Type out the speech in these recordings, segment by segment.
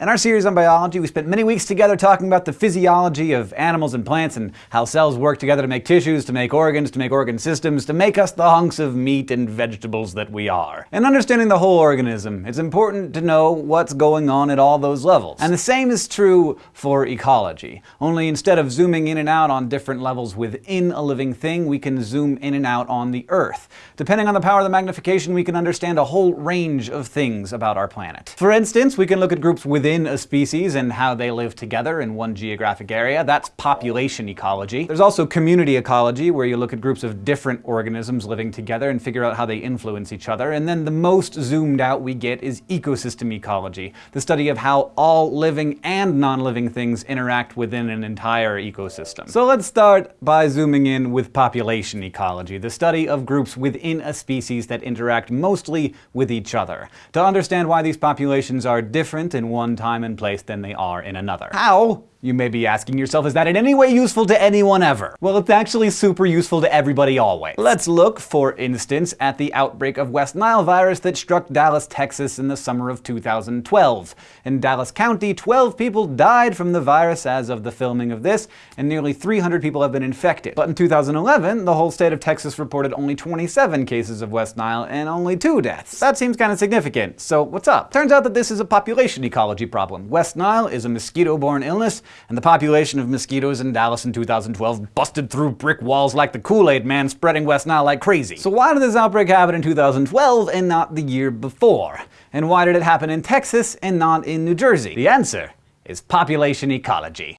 In our series on biology, we spent many weeks together talking about the physiology of animals and plants and how cells work together to make tissues, to make organs, to make organ systems, to make us the hunks of meat and vegetables that we are. In understanding the whole organism, it's important to know what's going on at all those levels. And the same is true for ecology. Only instead of zooming in and out on different levels within a living thing, we can zoom in and out on the Earth. Depending on the power of the magnification, we can understand a whole range of things about our planet. For instance, we can look at groups within within a species and how they live together in one geographic area. That's population ecology. There's also community ecology, where you look at groups of different organisms living together and figure out how they influence each other. And then the most zoomed out we get is ecosystem ecology, the study of how all living and non-living things interact within an entire ecosystem. So let's start by zooming in with population ecology, the study of groups within a species that interact mostly with each other. To understand why these populations are different in one time and place than they are in another. How? You may be asking yourself, is that in any way useful to anyone ever? Well, it's actually super useful to everybody always. Let's look, for instance, at the outbreak of West Nile virus that struck Dallas, Texas in the summer of 2012. In Dallas County, 12 people died from the virus as of the filming of this, and nearly 300 people have been infected. But in 2011, the whole state of Texas reported only 27 cases of West Nile and only two deaths. That seems kind of significant. So what's up? Turns out that this is a population ecology problem. West Nile is a mosquito-borne illness and the population of mosquitoes in Dallas in 2012 busted through brick walls like the Kool-Aid man spreading West Nile like crazy. So why did this outbreak happen in 2012 and not the year before? And why did it happen in Texas and not in New Jersey? The answer is population ecology.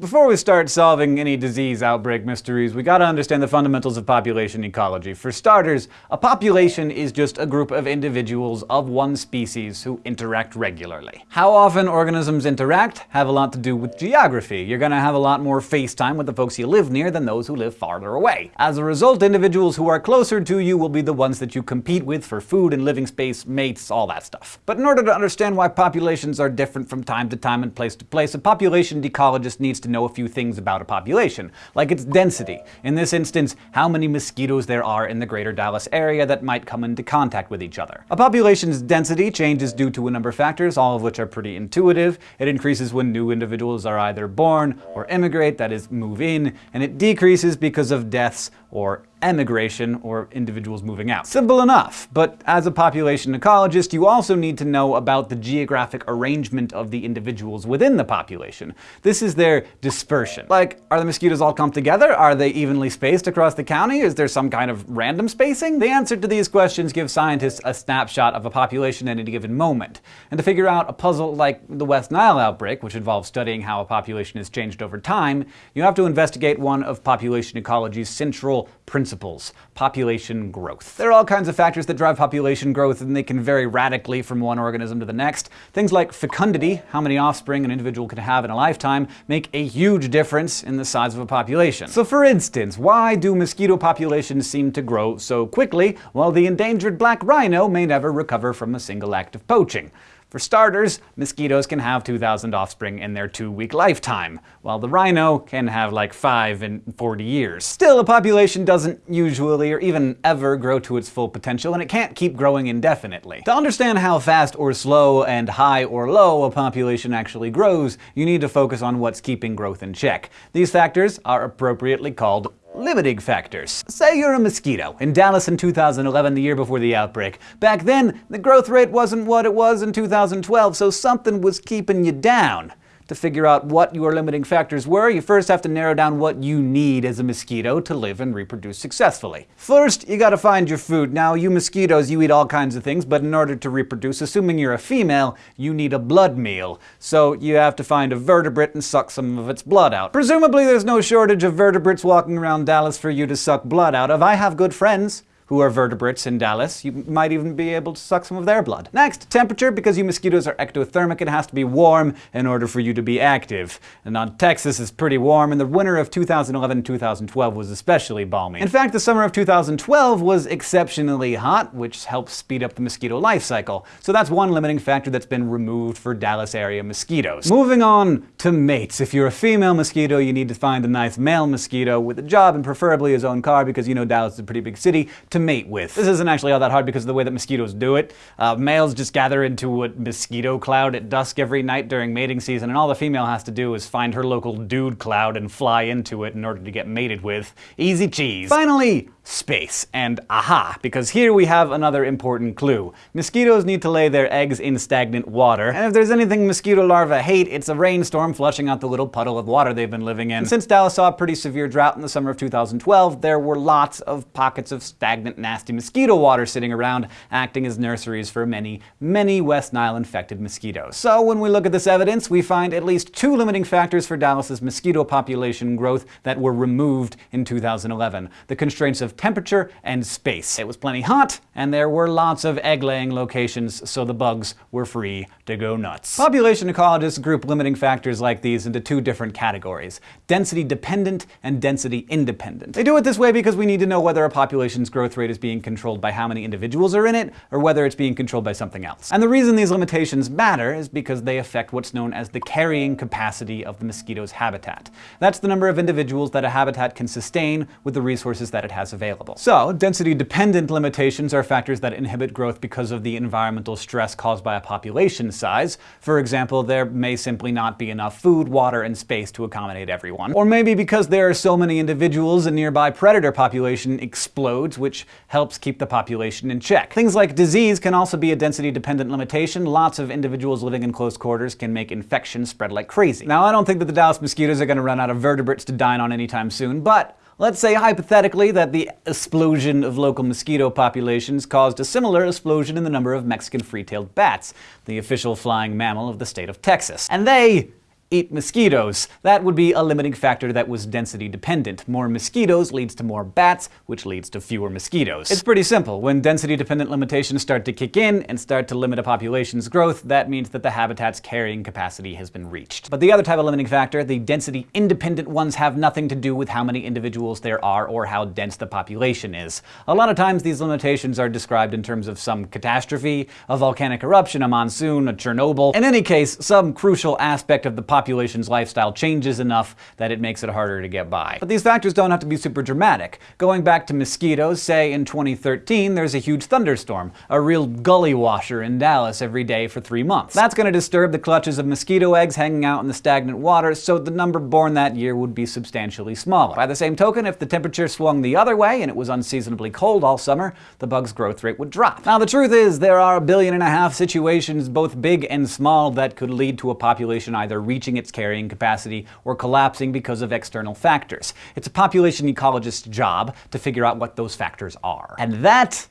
Before we start solving any disease outbreak mysteries, we gotta understand the fundamentals of population ecology. For starters, a population is just a group of individuals of one species who interact regularly. How often organisms interact have a lot to do with geography. You're gonna have a lot more face time with the folks you live near than those who live farther away. As a result, individuals who are closer to you will be the ones that you compete with for food and living space, mates, all that stuff. But in order to understand why populations are different from time to time and place to place, a population ecologist needs to to know a few things about a population, like its density. In this instance, how many mosquitoes there are in the greater Dallas area that might come into contact with each other. A population's density changes due to a number of factors, all of which are pretty intuitive. It increases when new individuals are either born or immigrate, that is, move in, and it decreases because of deaths or emigration, or individuals moving out. Simple enough, but as a population ecologist, you also need to know about the geographic arrangement of the individuals within the population. This is their dispersion. Like, are the mosquitoes all clumped together? Are they evenly spaced across the county? Is there some kind of random spacing? The answer to these questions gives scientists a snapshot of a population at any given moment. And to figure out a puzzle like the West Nile outbreak, which involves studying how a population has changed over time, you have to investigate one of population ecology's central principles, population growth. There are all kinds of factors that drive population growth and they can vary radically from one organism to the next. Things like fecundity, how many offspring an individual can have in a lifetime, make a huge difference in the size of a population. So for instance, why do mosquito populations seem to grow so quickly while the endangered black rhino may never recover from a single act of poaching? For starters, mosquitoes can have 2,000 offspring in their two-week lifetime, while the rhino can have like 5 in 40 years. Still, a population doesn't usually or even ever grow to its full potential, and it can't keep growing indefinitely. To understand how fast or slow and high or low a population actually grows, you need to focus on what's keeping growth in check. These factors are appropriately called limiting factors. Say you're a mosquito in Dallas in 2011, the year before the outbreak. Back then, the growth rate wasn't what it was in 2012, so something was keeping you down. To figure out what your limiting factors were, you first have to narrow down what you need as a mosquito to live and reproduce successfully. First, you gotta find your food. Now, you mosquitoes, you eat all kinds of things, but in order to reproduce, assuming you're a female, you need a blood meal. So you have to find a vertebrate and suck some of its blood out. Presumably there's no shortage of vertebrates walking around Dallas for you to suck blood out of. I have good friends who are vertebrates in Dallas. You might even be able to suck some of their blood. Next, temperature. Because you mosquitoes are ectothermic, it has to be warm in order for you to be active. And on Texas is pretty warm, and the winter of 2011-2012 was especially balmy. In fact, the summer of 2012 was exceptionally hot, which helps speed up the mosquito life cycle. So that's one limiting factor that's been removed for Dallas area mosquitoes. Moving on to mates. If you're a female mosquito, you need to find a nice male mosquito with a job and preferably his own car because you know Dallas is a pretty big city to mate with. This isn't actually all that hard because of the way that mosquitoes do it. Uh, males just gather into a mosquito cloud at dusk every night during mating season, and all the female has to do is find her local dude cloud and fly into it in order to get mated with. Easy cheese. Finally, space. And aha, because here we have another important clue. Mosquitoes need to lay their eggs in stagnant water, and if there's anything mosquito larvae hate, it's a rainstorm flushing out the little puddle of water they've been living in. And since Dallas saw a pretty severe drought in the summer of 2012, there were lots of pockets of stagnant, nasty mosquito water sitting around, acting as nurseries for many, many West Nile infected mosquitoes. So when we look at this evidence, we find at least two limiting factors for Dallas's mosquito population growth that were removed in 2011. The constraints of temperature and space. It was plenty hot, and there were lots of egg-laying locations, so the bugs were free to go nuts. Population ecologists group limiting factors like these into two different categories, density dependent and density independent. They do it this way because we need to know whether a population's growth rate is being controlled by how many individuals are in it, or whether it's being controlled by something else. And the reason these limitations matter is because they affect what's known as the carrying capacity of the mosquito's habitat. That's the number of individuals that a habitat can sustain with the resources that it has available. So, density-dependent limitations are factors that inhibit growth because of the environmental stress caused by a population size. For example, there may simply not be enough food, water, and space to accommodate everyone. Or maybe because there are so many individuals, a nearby predator population explodes, which helps keep the population in check. Things like disease can also be a density-dependent limitation. Lots of individuals living in close quarters can make infections spread like crazy. Now, I don't think that the Dallas mosquitoes are going to run out of vertebrates to dine on anytime soon, but Let's say hypothetically that the explosion of local mosquito populations caused a similar explosion in the number of Mexican free-tailed bats, the official flying mammal of the state of Texas. And they eat mosquitoes. That would be a limiting factor that was density dependent. More mosquitoes leads to more bats, which leads to fewer mosquitoes. It's pretty simple. When density dependent limitations start to kick in and start to limit a population's growth, that means that the habitat's carrying capacity has been reached. But the other type of limiting factor, the density independent ones, have nothing to do with how many individuals there are or how dense the population is. A lot of times these limitations are described in terms of some catastrophe, a volcanic eruption, a monsoon, a Chernobyl. In any case, some crucial aspect of the population population's lifestyle changes enough that it makes it harder to get by. But these factors don't have to be super dramatic. Going back to mosquitoes, say in 2013 there's a huge thunderstorm, a real gully washer in Dallas every day for three months. That's going to disturb the clutches of mosquito eggs hanging out in the stagnant water, so the number born that year would be substantially smaller. By the same token, if the temperature swung the other way and it was unseasonably cold all summer, the bug's growth rate would drop. Now the truth is, there are a billion and a half situations, both big and small, that could lead to a population either reaching reaching its carrying capacity or collapsing because of external factors. It's a population ecologist's job to figure out what those factors are. And that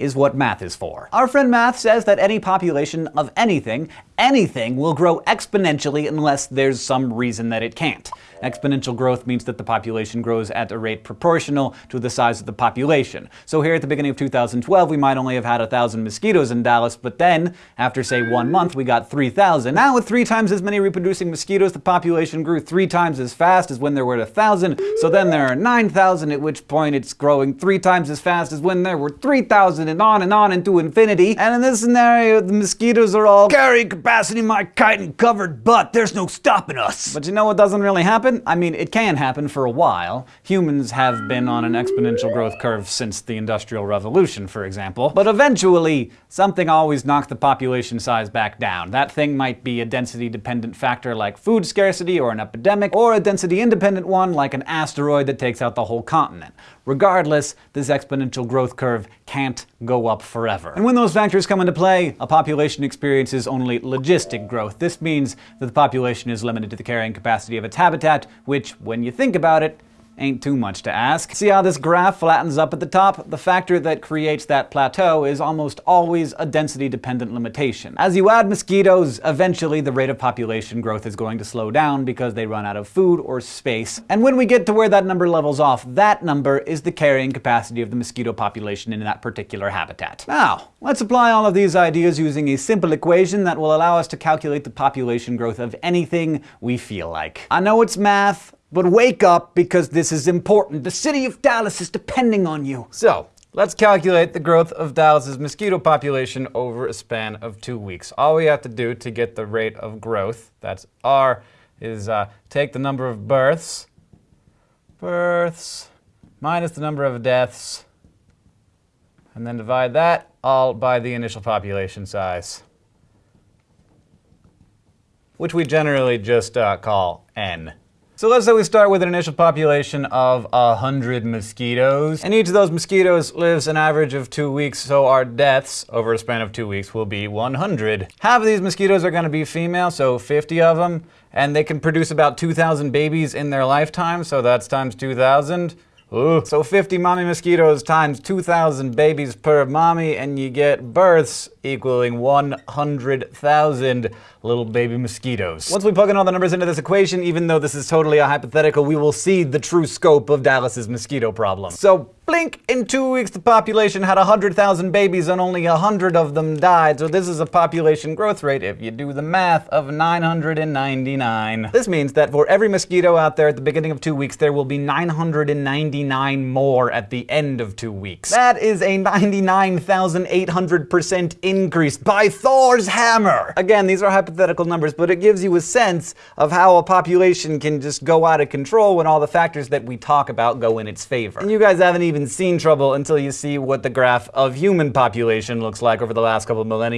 is what math is for. Our friend Math says that any population of anything, anything, will grow exponentially unless there's some reason that it can't. Exponential growth means that the population grows at a rate proportional to the size of the population. So here at the beginning of 2012, we might only have had 1,000 mosquitoes in Dallas, but then, after say one month, we got 3,000. Now with three times as many reproducing mosquitoes, the population grew three times as fast as when there were 1,000. So then there are 9,000, at which point it's growing three times as fast as when there were 3,000, and on and on into infinity. And in this scenario, the mosquitoes are all carrying capacity my chitin covered butt. There's no stopping us. But you know what doesn't really happen? I mean, it can happen for a while. Humans have been on an exponential growth curve since the Industrial Revolution, for example. But eventually, something always knocks the population size back down. That thing might be a density-dependent factor like food scarcity or an epidemic, or a density-independent one like an asteroid that takes out the whole continent. Regardless, this exponential growth curve can't go up forever. And when those factors come into play, a population experiences only logistic growth. This means that the population is limited to the carrying capacity of its habitat, which, when you think about it, ain't too much to ask. See how this graph flattens up at the top? The factor that creates that plateau is almost always a density-dependent limitation. As you add mosquitoes, eventually the rate of population growth is going to slow down because they run out of food or space. And when we get to where that number levels off, that number is the carrying capacity of the mosquito population in that particular habitat. Now, let's apply all of these ideas using a simple equation that will allow us to calculate the population growth of anything we feel like. I know it's math, but wake up because this is important. The city of Dallas is depending on you. So, Let's calculate the growth of Dallas's mosquito population over a span of two weeks. All we have to do to get the rate of growth, that's R, is uh, take the number of births, births, minus the number of deaths, and then divide that all by the initial population size, which we generally just uh, call N. So let's say we start with an initial population of 100 mosquitoes, and each of those mosquitoes lives an average of two weeks, so our deaths over a span of two weeks will be 100. Half of these mosquitoes are going to be female, so 50 of them, and they can produce about 2,000 babies in their lifetime, so that's times 2,000. Ooh. So 50 mommy mosquitoes times 2,000 babies per mommy, and you get births equaling 100,000 little baby mosquitoes. Once we plug in all the numbers into this equation, even though this is totally a hypothetical, we will see the true scope of Dallas's mosquito problem. So blink, in two weeks the population had 100,000 babies and only 100 of them died, so this is a population growth rate, if you do the math, of 999. This means that for every mosquito out there at the beginning of two weeks, there will be 999 more at the end of two weeks. That is a 99,800% increase by Thor's hammer! Again, these are hypothetical numbers, but it gives you a sense of how a population can just go out of control when all the factors that we talk about go in its favor. And you guys haven't even seen trouble until you see what the graph of human population looks like over the last couple of millennia.